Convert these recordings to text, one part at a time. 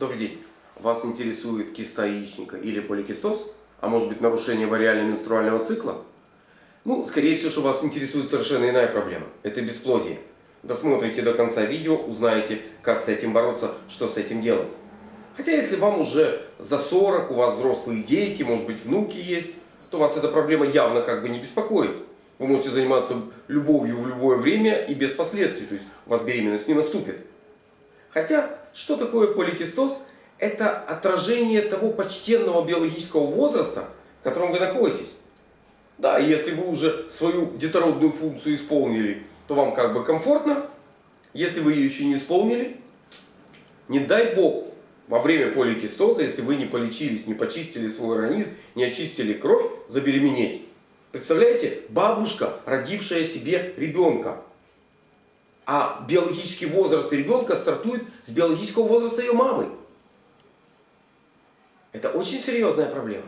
Добрый день. Вас интересует киста яичника или поликистоз? А может быть нарушение вариально-менструального цикла? Ну, скорее всего, что вас интересует совершенно иная проблема. Это бесплодие. Досмотрите до конца видео, узнаете, как с этим бороться, что с этим делать. Хотя, если вам уже за 40, у вас взрослые дети, может быть внуки есть, то вас эта проблема явно как бы не беспокоит. Вы можете заниматься любовью в любое время и без последствий. То есть у вас беременность не наступит. Хотя, что такое поликистоз? Это отражение того почтенного биологического возраста, в котором вы находитесь. Да, если вы уже свою детородную функцию исполнили, то вам как бы комфортно. Если вы ее еще не исполнили, не дай бог, во время поликистоза, если вы не полечились, не почистили свой организм, не очистили кровь, забеременеть. Представляете, бабушка, родившая себе ребенка, а биологический возраст ребенка стартует с биологического возраста ее мамы. Это очень серьезная проблема.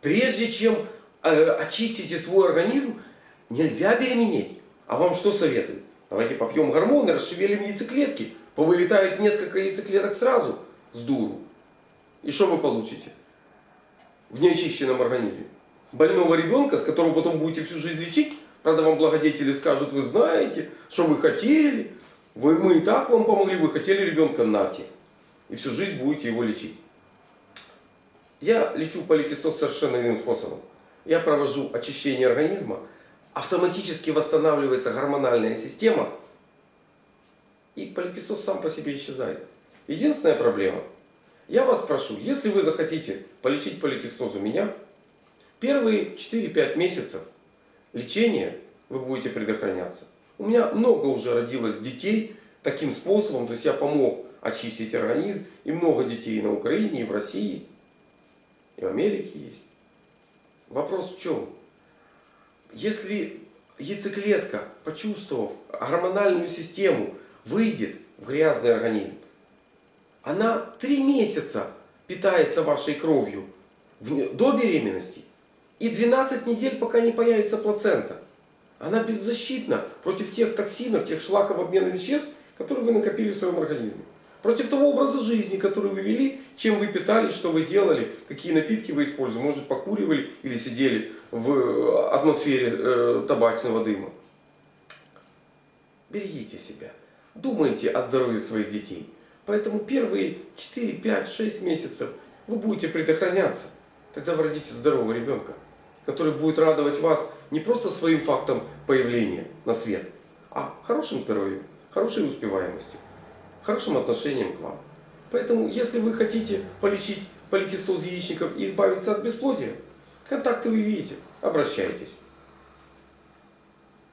Прежде чем э, очистите свой организм, нельзя беременеть. А вам что советуют? Давайте попьем гормоны, расшевелим яйцеклетки. Повылетает несколько яйцеклеток сразу с дуру. И что вы получите? В неочищенном организме. Больного ребенка, с которого потом будете всю жизнь лечить, Правда, вам благодетели скажут, вы знаете, что вы хотели. Вы, мы и так вам помогли, вы хотели ребенка, нате. И всю жизнь будете его лечить. Я лечу поликистоз совершенно иным способом. Я провожу очищение организма, автоматически восстанавливается гормональная система, и поликистоз сам по себе исчезает. Единственная проблема. Я вас прошу, если вы захотите полечить поликистоз у меня, первые 4-5 месяцев лечения вы будете предохраняться. У меня много уже родилось детей таким способом. То есть я помог очистить организм. И много детей на Украине, и в России, и в Америке есть. Вопрос в чем? Если яйцеклетка, почувствовав гормональную систему, выйдет в грязный организм, она три месяца питается вашей кровью до беременности и 12 недель, пока не появится плацента. Она беззащитна против тех токсинов, тех шлаков обмена веществ, которые вы накопили в своем организме. Против того образа жизни, который вы вели, чем вы питались, что вы делали, какие напитки вы использовали. Может покуривали или сидели в э, атмосфере э, табачного дыма. Берегите себя. Думайте о здоровье своих детей. Поэтому первые 4, 5, 6 месяцев вы будете предохраняться. Тогда вы родите здорового ребенка который будет радовать вас не просто своим фактом появления на свет, а хорошим здоровьем, хорошей успеваемостью, хорошим отношением к вам. Поэтому, если вы хотите полечить поликистоз яичников и избавиться от бесплодия, контакты вы видите, обращайтесь.